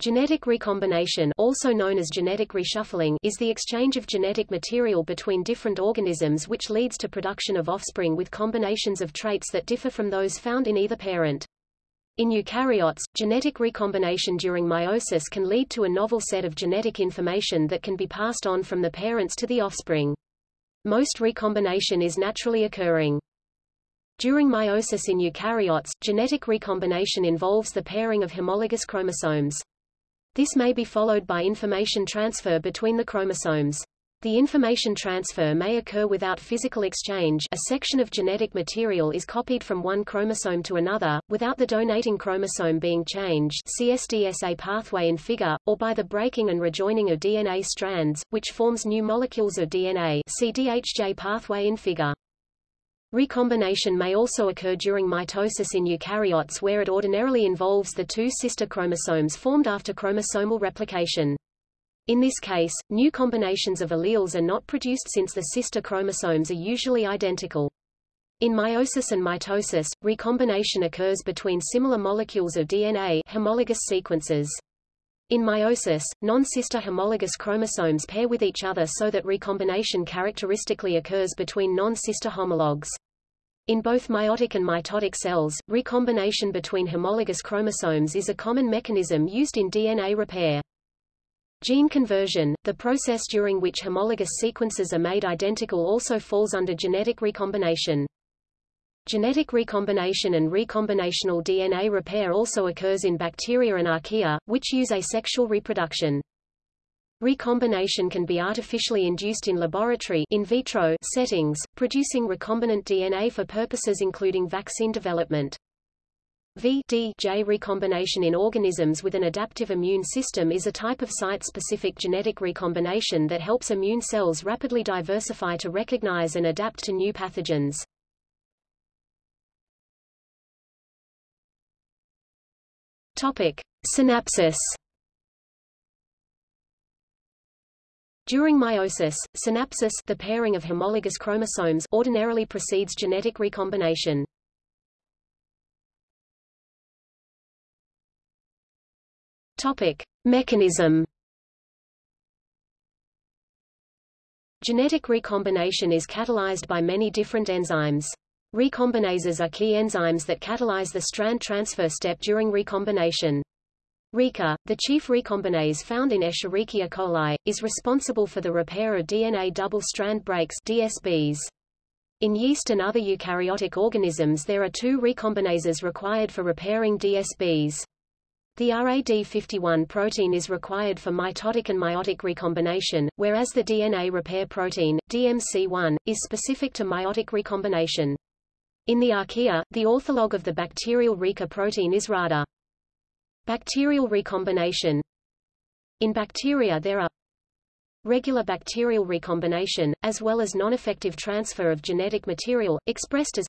Genetic recombination also known as genetic reshuffling is the exchange of genetic material between different organisms which leads to production of offspring with combinations of traits that differ from those found in either parent. In eukaryotes, genetic recombination during meiosis can lead to a novel set of genetic information that can be passed on from the parents to the offspring. Most recombination is naturally occurring. During meiosis in eukaryotes, genetic recombination involves the pairing of homologous chromosomes. This may be followed by information transfer between the chromosomes. The information transfer may occur without physical exchange a section of genetic material is copied from one chromosome to another, without the donating chromosome being changed see SDSA pathway in figure, or by the breaking and rejoining of DNA strands, which forms new molecules of DNA see DHJ pathway in figure. Recombination may also occur during mitosis in eukaryotes where it ordinarily involves the two sister chromosomes formed after chromosomal replication. In this case, new combinations of alleles are not produced since the sister chromosomes are usually identical. In meiosis and mitosis, recombination occurs between similar molecules of DNA homologous sequences. In meiosis, non-sister homologous chromosomes pair with each other so that recombination characteristically occurs between non-sister homologs. In both meiotic and mitotic cells, recombination between homologous chromosomes is a common mechanism used in DNA repair. Gene conversion, the process during which homologous sequences are made identical also falls under genetic recombination. Genetic recombination and recombinational DNA repair also occurs in bacteria and archaea, which use asexual reproduction. Recombination can be artificially induced in laboratory in vitro settings, producing recombinant DNA for purposes including vaccine development. V-D-J recombination in organisms with an adaptive immune system is a type of site-specific genetic recombination that helps immune cells rapidly diversify to recognize and adapt to new pathogens. Topic: Synapsis. During meiosis, synapsis the pairing of homologous chromosomes ordinarily precedes genetic recombination. Topic: Mechanism. Genetic recombination is catalyzed by many different enzymes. Recombinases are key enzymes that catalyze the strand transfer step during recombination. RECA, the chief recombinase found in Escherichia coli, is responsible for the repair of DNA double-strand breaks DSBs. In yeast and other eukaryotic organisms there are two recombinases required for repairing DSBs. The RAD51 protein is required for mitotic and meiotic recombination, whereas the DNA repair protein, DMC1, is specific to meiotic recombination. In the archaea, the ortholog of the bacterial RECA protein is RADA. Bacterial recombination In bacteria there are regular bacterial recombination, as well as non-effective transfer of genetic material, expressed as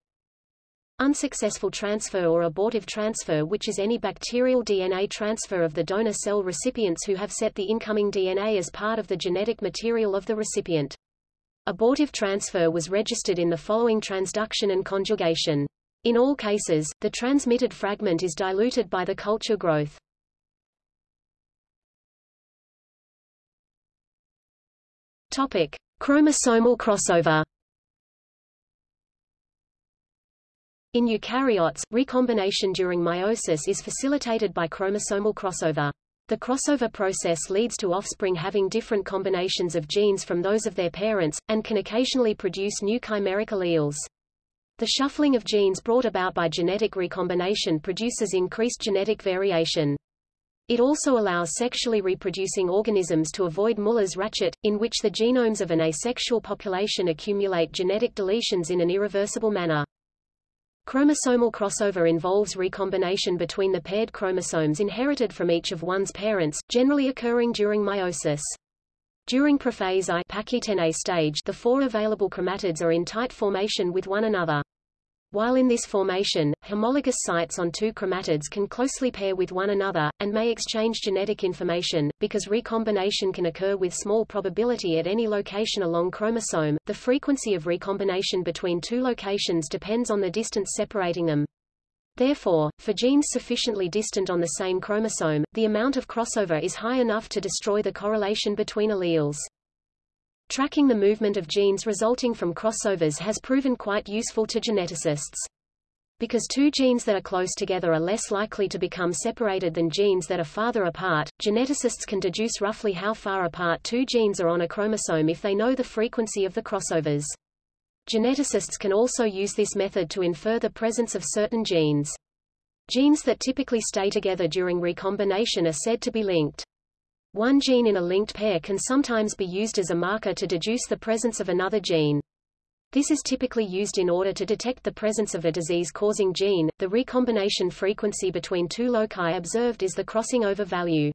Unsuccessful transfer or abortive transfer which is any bacterial DNA transfer of the donor cell recipients who have set the incoming DNA as part of the genetic material of the recipient. Abortive transfer was registered in the following transduction and conjugation. In all cases, the transmitted fragment is diluted by the culture growth. Topic: Chromosomal crossover. In eukaryotes, recombination during meiosis is facilitated by chromosomal crossover. The crossover process leads to offspring having different combinations of genes from those of their parents, and can occasionally produce new chimeric alleles. The shuffling of genes brought about by genetic recombination produces increased genetic variation. It also allows sexually reproducing organisms to avoid Muller's ratchet, in which the genomes of an asexual population accumulate genetic deletions in an irreversible manner. Chromosomal crossover involves recombination between the paired chromosomes inherited from each of one's parents, generally occurring during meiosis. During prophase I Pachytene stage the four available chromatids are in tight formation with one another. While in this formation, homologous sites on two chromatids can closely pair with one another, and may exchange genetic information, because recombination can occur with small probability at any location along chromosome, the frequency of recombination between two locations depends on the distance separating them. Therefore, for genes sufficiently distant on the same chromosome, the amount of crossover is high enough to destroy the correlation between alleles. Tracking the movement of genes resulting from crossovers has proven quite useful to geneticists. Because two genes that are close together are less likely to become separated than genes that are farther apart, geneticists can deduce roughly how far apart two genes are on a chromosome if they know the frequency of the crossovers. Geneticists can also use this method to infer the presence of certain genes. Genes that typically stay together during recombination are said to be linked. One gene in a linked pair can sometimes be used as a marker to deduce the presence of another gene. This is typically used in order to detect the presence of a disease-causing gene. The recombination frequency between two loci observed is the crossing over value.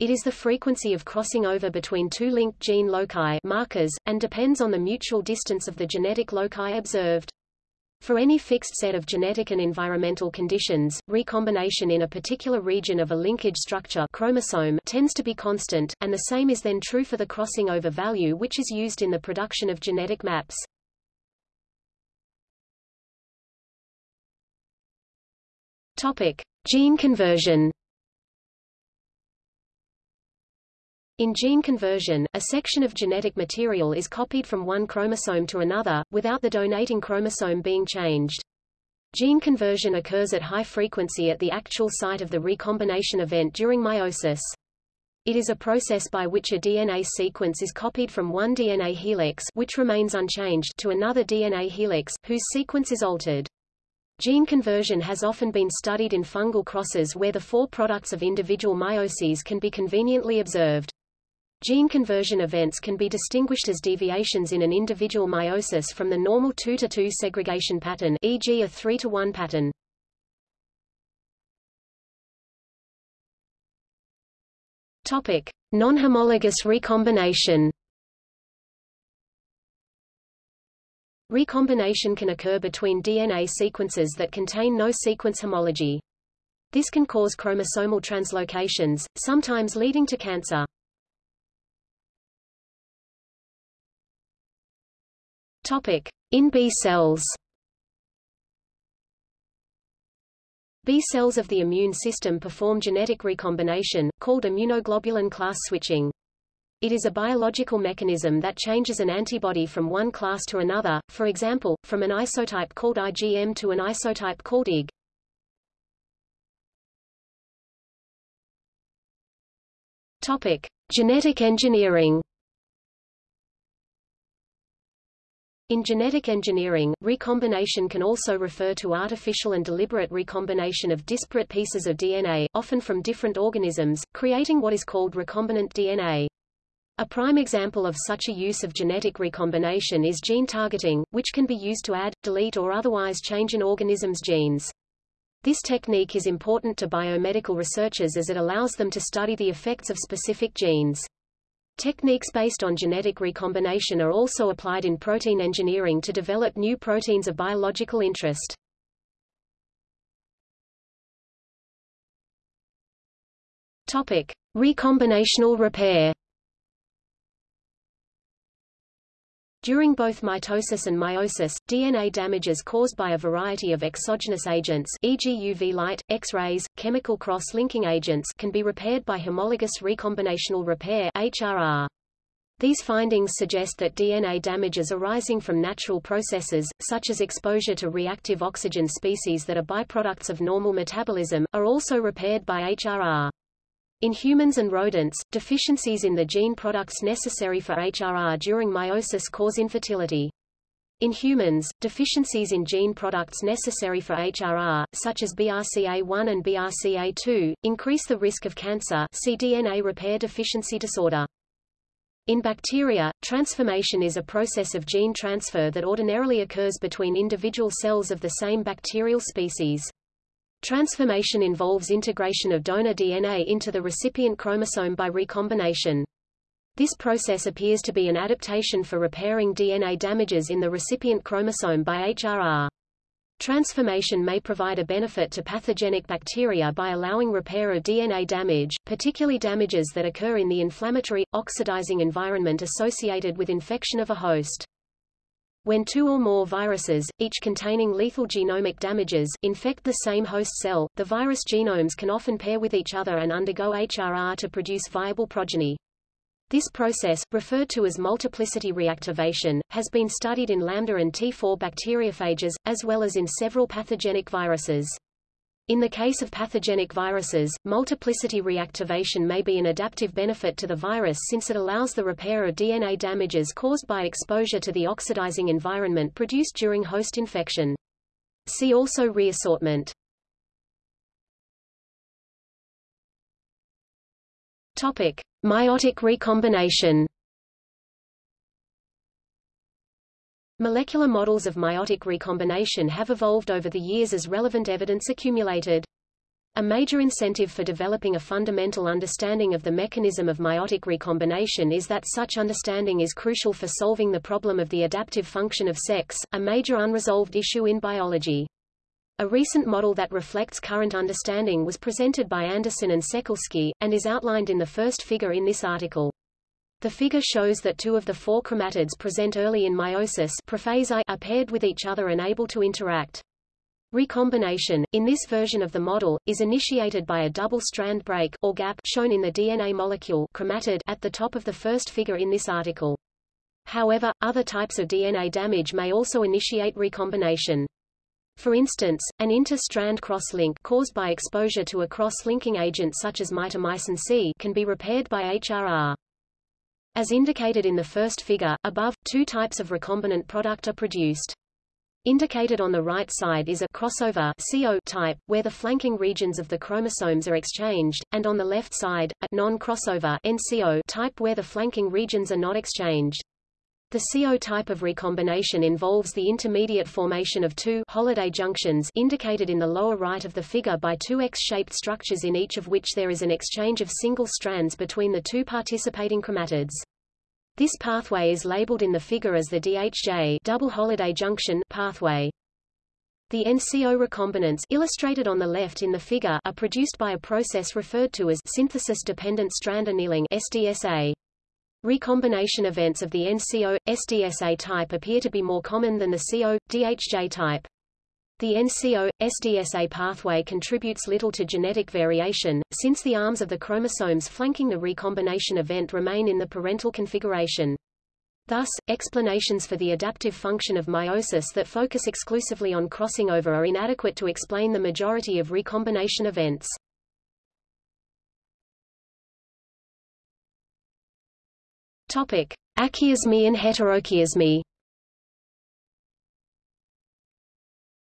It is the frequency of crossing over between two linked gene loci markers, and depends on the mutual distance of the genetic loci observed. For any fixed set of genetic and environmental conditions, recombination in a particular region of a linkage structure chromosome tends to be constant, and the same is then true for the crossing over value which is used in the production of genetic maps. Topic: Gene conversion. In gene conversion, a section of genetic material is copied from one chromosome to another, without the donating chromosome being changed. Gene conversion occurs at high frequency at the actual site of the recombination event during meiosis. It is a process by which a DNA sequence is copied from one DNA helix which remains unchanged to another DNA helix, whose sequence is altered. Gene conversion has often been studied in fungal crosses where the four products of individual meioses can be conveniently observed. Gene conversion events can be distinguished as deviations in an individual meiosis from the normal 2 to 2 segregation pattern e.g. a 3 to 1 pattern. Topic: Non-homologous recombination Recombination can occur between DNA sequences that contain no sequence homology. This can cause chromosomal translocations, sometimes leading to cancer. Topic: In B cells. B cells of the immune system perform genetic recombination, called immunoglobulin class switching. It is a biological mechanism that changes an antibody from one class to another, for example, from an isotype called IgM to an isotype called IgG. Topic: Genetic engineering. In genetic engineering, recombination can also refer to artificial and deliberate recombination of disparate pieces of DNA, often from different organisms, creating what is called recombinant DNA. A prime example of such a use of genetic recombination is gene targeting, which can be used to add, delete or otherwise change an organism's genes. This technique is important to biomedical researchers as it allows them to study the effects of specific genes. Techniques based on genetic recombination are also applied in protein engineering to develop new proteins of biological interest. Topic: Recombinational repair. During both mitosis and meiosis, DNA damage caused by a variety of exogenous agents e.g. UV light, X-rays, chemical cross-linking agents can be repaired by homologous recombinational repair HRR. These findings suggest that DNA damages arising from natural processes, such as exposure to reactive oxygen species that are byproducts of normal metabolism, are also repaired by HRR. In humans and rodents, deficiencies in the gene products necessary for HRR during meiosis cause infertility. In humans, deficiencies in gene products necessary for HRR, such as BRCA1 and BRCA2, increase the risk of cancer see DNA repair deficiency disorder. In bacteria, transformation is a process of gene transfer that ordinarily occurs between individual cells of the same bacterial species. Transformation involves integration of donor DNA into the recipient chromosome by recombination. This process appears to be an adaptation for repairing DNA damages in the recipient chromosome by HRR. Transformation may provide a benefit to pathogenic bacteria by allowing repair of DNA damage, particularly damages that occur in the inflammatory, oxidizing environment associated with infection of a host. When two or more viruses, each containing lethal genomic damages, infect the same host cell, the virus genomes can often pair with each other and undergo HRR to produce viable progeny. This process, referred to as multiplicity reactivation, has been studied in lambda and T4 bacteriophages, as well as in several pathogenic viruses. In the case of pathogenic viruses, multiplicity reactivation may be an adaptive benefit to the virus since it allows the repair of DNA damages caused by exposure to the oxidizing environment produced during host infection. See also reassortment. Topic: Meiotic recombination. Molecular models of meiotic recombination have evolved over the years as relevant evidence accumulated. A major incentive for developing a fundamental understanding of the mechanism of meiotic recombination is that such understanding is crucial for solving the problem of the adaptive function of sex, a major unresolved issue in biology. A recent model that reflects current understanding was presented by Andersen and Sekelsky, and is outlined in the first figure in this article. The figure shows that two of the four chromatids present early in meiosis are paired with each other and able to interact. Recombination, in this version of the model, is initiated by a double-strand break or gap shown in the DNA molecule chromatid at the top of the first figure in this article. However, other types of DNA damage may also initiate recombination. For instance, an inter-strand cross-link caused by exposure to a cross-linking agent such as mitomycin C can be repaired by HRR. As indicated in the first figure, above, two types of recombinant product are produced. Indicated on the right side is a crossover CO type, where the flanking regions of the chromosomes are exchanged, and on the left side, a non-crossover NCO type where the flanking regions are not exchanged. The CO type of recombination involves the intermediate formation of two Holliday junctions indicated in the lower right of the figure by two X-shaped structures in each of which there is an exchange of single strands between the two participating chromatids. This pathway is labeled in the figure as the DHJ double Holliday junction pathway. The NCO recombinants illustrated on the left in the figure are produced by a process referred to as synthesis-dependent strand annealing SDSA. Recombination events of the NCO, SDSA type appear to be more common than the CO, DHJ type. The NCO, SDSA pathway contributes little to genetic variation, since the arms of the chromosomes flanking the recombination event remain in the parental configuration. Thus, explanations for the adaptive function of meiosis that focus exclusively on crossing over are inadequate to explain the majority of recombination events. Topic: Achiasmy and heterochiasmy.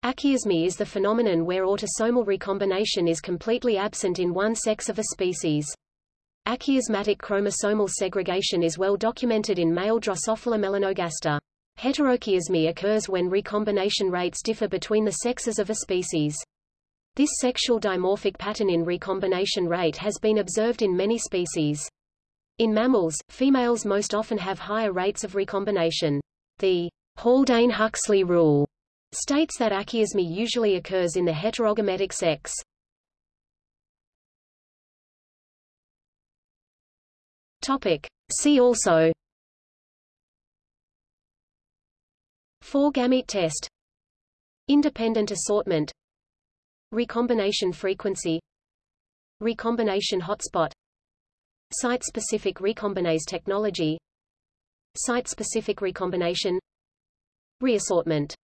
Achiasmy is the phenomenon where autosomal recombination is completely absent in one sex of a species. Achiasmatic chromosomal segregation is well documented in male Drosophila melanogaster. Heterochiasmy occurs when recombination rates differ between the sexes of a species. This sexual dimorphic pattern in recombination rate has been observed in many species. In mammals, females most often have higher rates of recombination. The Haldane-Huxley rule states that achiasmy usually occurs in the heterogametic sex. Topic. See also Four-gamete test Independent assortment Recombination frequency Recombination hotspot Site-specific recombinase technology. Site-specific recombination. Reassortment